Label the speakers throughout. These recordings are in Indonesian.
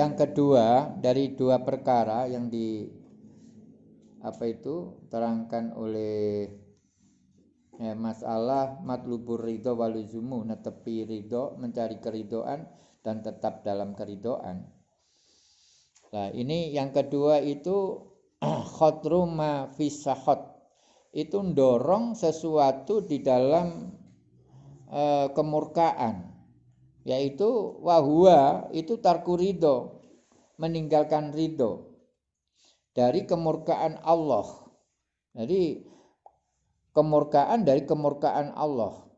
Speaker 1: yang kedua dari dua perkara yang di apa itu terangkan oleh eh, masalah matlubur ridho waluzumu netepi ridho mencari keridoan dan tetap dalam keridoan. Nah ini yang kedua itu khotru ma fisahot itu dorong sesuatu di dalam e, kemurkaan. Yaitu wahua itu tarku ridho meninggalkan ridho dari kemurkaan Allah. Jadi kemurkaan dari kemurkaan Allah.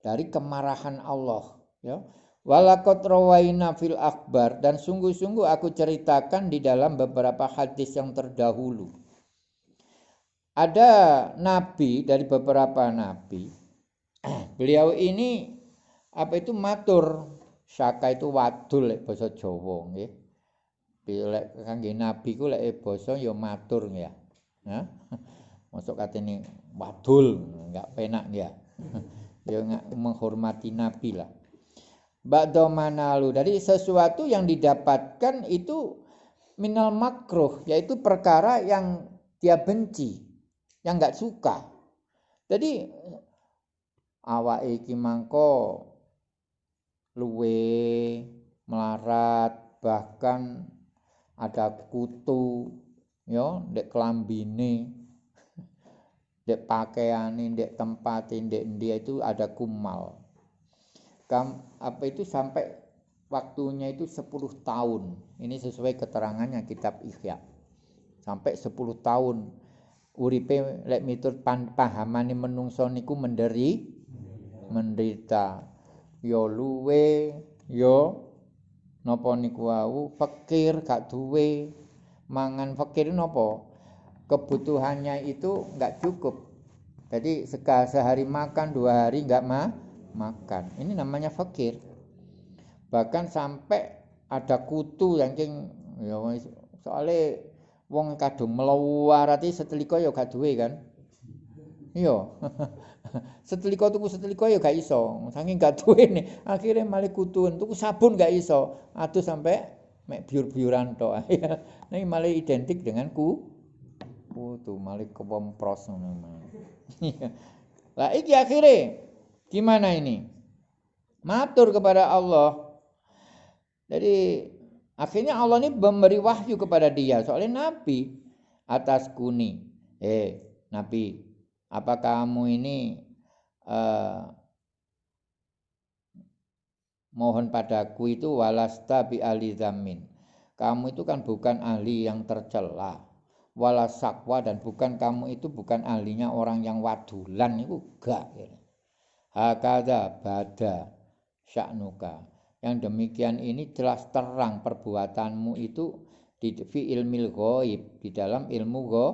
Speaker 1: Dari kemarahan Allah, ya. Walakot rawaina fil akbar dan sungguh-sungguh aku ceritakan di dalam beberapa hadis yang terdahulu. Ada nabi dari beberapa nabi. Beliau ini apa itu matur, syaka itu wadul basa Jawa nggih lek kangge nabi ku lek basa ya matur ya. Ya. Masuk katene wadul, enggak penak ya. ya menghormati nabi lah. Ba'da manalu dari sesuatu yang didapatkan itu minal makruh yaitu perkara yang dia benci, yang enggak suka. Jadi awak iki mangko luwe melarat bahkan ada kutu ndek kelambine ndek pakaiane ndek tempat ndek dia itu ada kumal. Kam, apa itu sampai waktunya itu 10 tahun. Ini sesuai keterangannya kitab Ihya. Sampai 10 tahun. Uripe lek miturut pahamane menungso niku menderi menderita. Yo luwe yo Napa niku wau fakir gak duwe mangan fakir napa? Kebutuhannya itu enggak cukup. Jadi sehari makan, dua hari enggak ma makan. Ini namanya fakir. Bahkan sampai ada kutu yang cing ya soalnya wong kadung meluarati setelika ya gak duwe kan. Iya. setelika tuku setelika ya gak iso. Saking gak duwene akhirnya malah kutun tuku sabun gak iso. Aduh sampai mek biur-biuran tok. Ini malah identik dengan ku kutu malah kepompros ngono lah iki akhirnya gimana ini? Matur kepada Allah. Jadi akhirnya Allah ini memberi wahyu kepada dia. Soalnya nabi atas kuni eh nabi apa kamu ini uh, mohon padaku itu walasta bi ahli zamin. Kamu itu kan bukan ahli yang tercela. Wala sakwa dan bukan kamu itu bukan ahlinya orang yang wadulan itu gak. Hakada bada sya'nuka. Yang demikian ini jelas terang perbuatanmu itu di fi ilmil goib di dalam ilmu go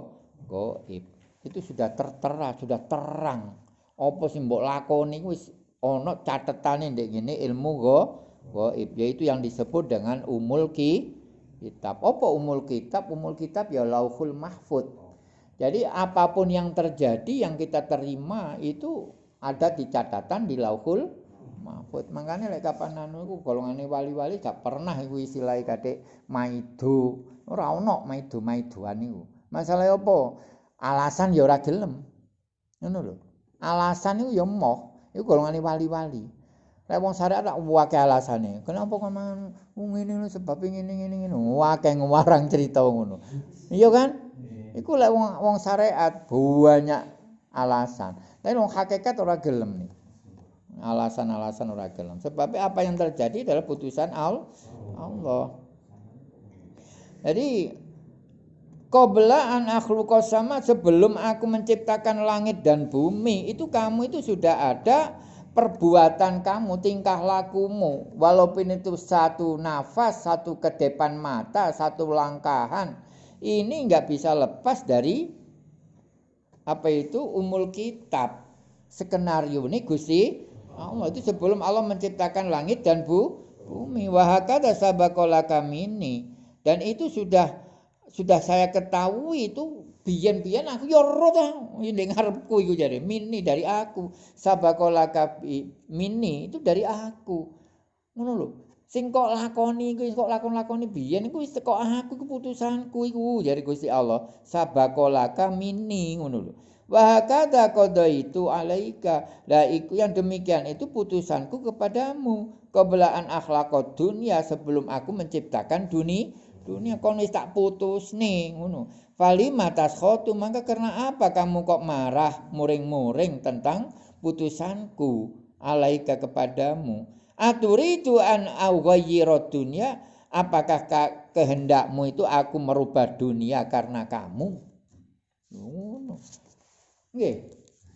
Speaker 1: goib itu sudah tertera sudah terang apa sing mbok lakoni wis ana catetane ndek ngene ilmu go gaib yaitu yang disebut dengan umul ki kitab. Apa umul kitab? Umul kitab ya lauhul mahfud. Jadi apa pun yang terjadi yang kita terima itu ada di catatan di lauhul mahfud. Makanya lek kapan anu iku golongane wali-wali gak pernah iku istilah kate maido. Ora ono maido-maidoan iku. Masalah apa? Alasan ya ora gelem. Ngono lho. alasan itu ya moh itu golongan wali-wali Lek wong syariat tak wae alasane. Kenapa kok mangan wong ngene lho sebab ngene ngene ngene. Wae ngewarang cerita ngono. Iya kan? Iku lek wong wong syariat banyak alasan. Tapi wong hakikat ora gelem nih. Alasan-alasan ora gelem. Sebab apa yang terjadi adalah putusan Allah. Jadi Qabla an sama sebelum aku menciptakan langit dan bumi itu kamu itu sudah ada perbuatan kamu, tingkah lakumu. Walaupun itu satu nafas, satu ke depan mata, satu langkahan. Ini nggak bisa lepas dari apa itu umul kitab. Skenario ini Gusti Allah itu sebelum Allah menciptakan langit dan bu, bumi. Wahakada sabakolaka mini. Dan itu sudah sudah saya ketahui itu biyen-biyen aku ya ora ta ning ngarepku mini dari aku sabakola kabi mini itu dari aku ngono lho Sing kok lakoni iku kok lakon-lakoni biyen iku wis teko aku keputusanku iku jare Gusti Allah. Sabakolaka mini ngono lho. Wa hakada itu alaika. Lah iku yang demikian itu putusanku kepadamu. Kebelaan akhlak dunia sebelum aku menciptakan dunia dunia kon wis tak putus nih ngono. Fali matas khotu maka karena apa kamu kok marah muring-muring tentang putusanku? Alaika kepadamu. Aturidu an awghayyirat dunya apakah kehendakmu itu aku merubah dunia karena kamu? Ngono. Nggih.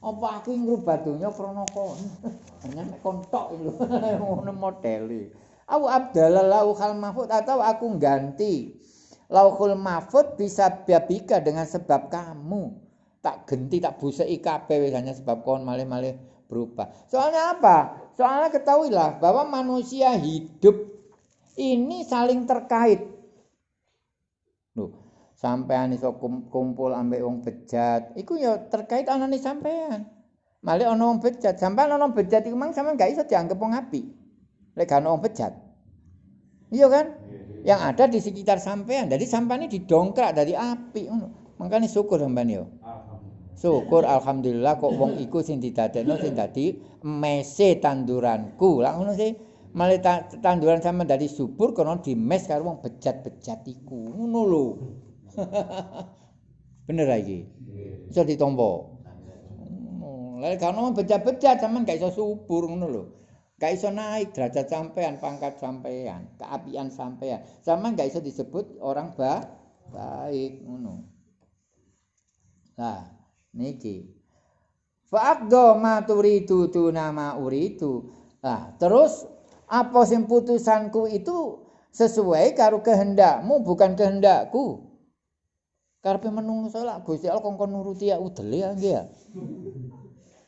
Speaker 1: Apa aku dunia krana kon hanya nek lho ngono au abdalal lauhal mahfud atau aku ganti lauhul mahfud bisa babika dengan sebab kamu tak genti tak buseki kabeh hanya sebab kon malih-malih berubah. Soalnya apa? Soalnya ketahuilah bahwa manusia hidup ini saling terkait. Loh, sampean iso kumpul ambek wong bejat, iku ya terkait anane sampean. Malih ana wong bejat, sampean ana bejat iku mang sampean gak iso dianggap wong apik. Lek gak ana wong bejat. Iya kan? Yang ada di sekitar sampean. Jadi sampean ini didongkrak dari api ngono. Makanya syukur sampean yo. Syukur alhamdulillah kok wong iku sing didadekno sing dadi mese tanduranku. Lah ngono sih. Malah tanduran sama dari subur kono mes karo wong bejat-bejat iku. Ngono lho. Bener iki. Iso ditompo. Lah kalau bejat-bejat sampean gak iso subur ngono lho. Gak iso naik derajat sampean, pangkat sampean, keapian sampean. Sama gak iso disebut orang ba baik ngono. Nah, niki fa'aqdo ma turidu tu nama uridu nah terus apa sing putusanku itu sesuai karo kehendakmu bukan kehendakku karepe menungso lak Gusti Allah kongkon nuruti ya udele ya nggih ya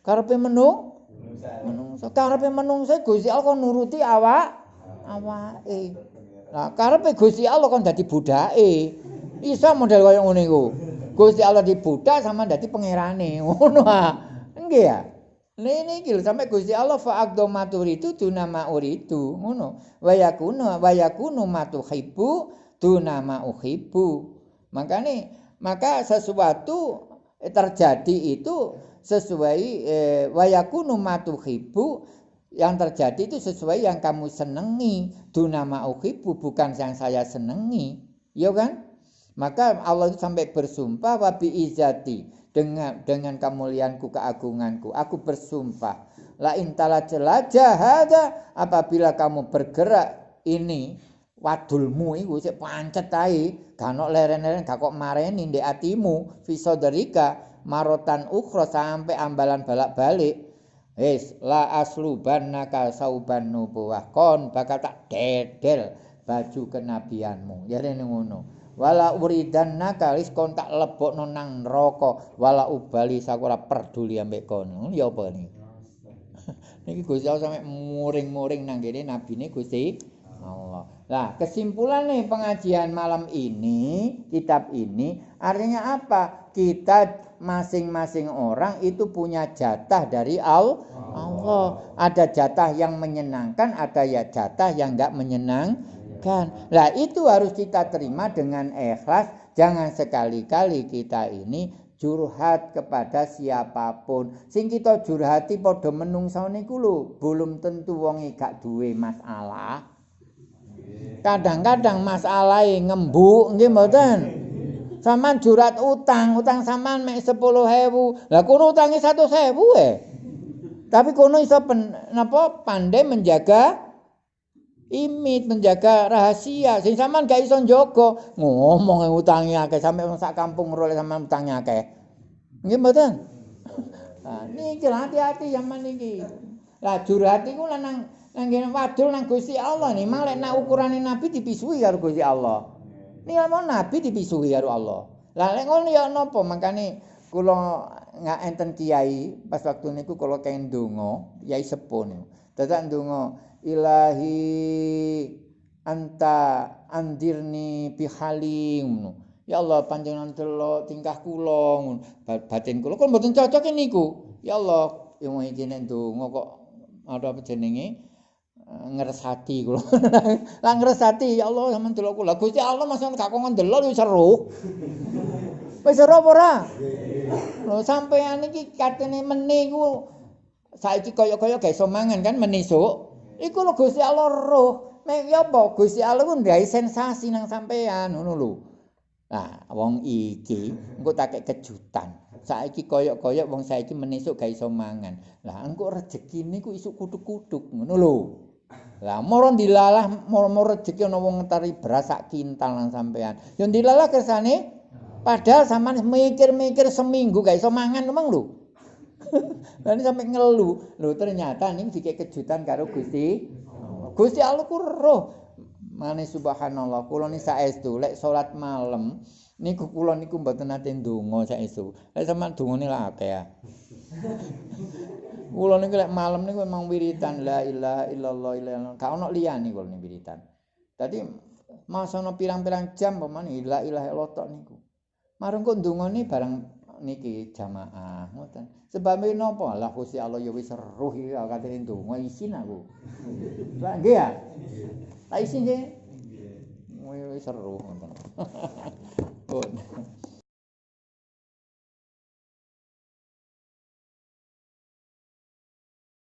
Speaker 1: karepe menung menungso karepe menungso Gusti Allah kon nuruti awak awake nah karepe Gusti Allah kon dadi budake iso model kaya ngene iku Gusti Allah dibudak sama dadi pangerane. Ngono ah. Nggih ya. Lene iki sampe Gusti Allah fa aqdo maturitu tuna mauritu. Ngono. Wa yakunu wa yakunu matuhibbu tuna mauhibbu. Makane maka sesuatu terjadi itu sesuai eh, wa yakunu matuhibbu yang terjadi itu sesuai yang kamu senengi. Tuna mauhibbu bukan yang saya senengi. Ya kan? Maka Allah itu sampai bersumpah wabi izati dengan dengan kemuliaanku keagunganku. Aku bersumpah la intala ada apabila kamu bergerak ini wadulmu iku sik pancet ae ganok leren-leren mareni atimu fisoderika marotan ukhra sampai ambalan balak-balik. Wis la aslubannaka sauban nubuwah. Kon bakal tak dedel baju kenabianmu. Ya ngono. Wala uridanna kalis kon tak lebokno nang neraka. Wala ubali sakura peduli ambek kono ya apa ni niki Gusti Allah sampe muring-muring nang kene nabine Gusti Allah lah kesimpulan nih pengajian malam ini kitab ini artinya apa kita masing-masing orang itu punya jatah dari Allah Allah ada jatah yang menyenangkan ada ya jatah yang enggak menyenang kebaikan. Lah itu harus kita terima dengan ikhlas. Jangan sekali-kali kita ini curhat kepada siapa pun. Sing kita curhati padha menungsa niku lho, belum tentu wong gak duwe masalah. Kadang-kadang masalah ngembuk nggih mboten. Saman jurat utang, utang saman mek 10.000. Lah kono utange 100.000 eh. Tapi kono iso pen, pandai menjaga imit menjaga rahasia sing sampean gak iso njogo ngomong utangi akeh sampe sak kampung ngroleh sampean utangi akeh nggih mboten nah niki hati-hati zaman niki lah curhat iku nang ngene wadul nang Gusti Allah nih malek nak ukurane nabi dipisui karo Gusti Allah. Nih mau nabi dipisui karo Allah. Lah lek ngono ya napa? Makane kula nggak enten kiai pas waktu niku kula kenging donga kiai sepuh niku. Dadak donga ilahi anta andirni bihalim ya Allah panjenengan delok tingkah kula batin kula kok mboten cocok niku. Ya Allah yang iki nek ndonga kok ada apa jenenge ngresati kula. Lah ngresati ya Allah sampean delok kula. Gusti Allah masa gak kok ndelok wis seru. Wis seru apa ora? Lho sampean iki katene meni ku saiki kaya-kaya gak iso mangan kan menisuk. Iku lho Gusti Allah roh. Mek ya apa Gusti Allah ku ndai sensasi nang sampean ngono lho. Nah, wong iki engko tak kejutan. Saiki koyok-koyok wong saiki menisuk gak iso mangan. Lah engko rezekine ku isuk kutuk-kutuk ngono lho. Lah moro dilalah moro-moro rezeki ana wong ngentari beras sak kintal nang sampean. Ya dilalah kersane padahal sampean mikir-mikir seminggu gak iso mangan emang lho. Lah ini sampe ngelu. Lho ternyata ning dikek kejutan karo Gusti. Gusti Allah ku roh. Mane subhanallah, kula ni saestu lek salat malam niku kula niku mboten nate ndonga saestu. Lek sampean dongane lak akeh. Kula niku lek malam niku memang wiritan la ilaha illallah illallah. Ka ono liyane kula niku wiritan. Dadi masono pirang-pirang jam pemane la ilaha illallah tok niku. Marung kok ndongane bareng niki jamaah ngoten. Sebab napa? Lah Gusti Allah ya wis seruh iki katene ndonga isin aku. Lah nggih ya. Tak isi nggih. Wis seru ngoten.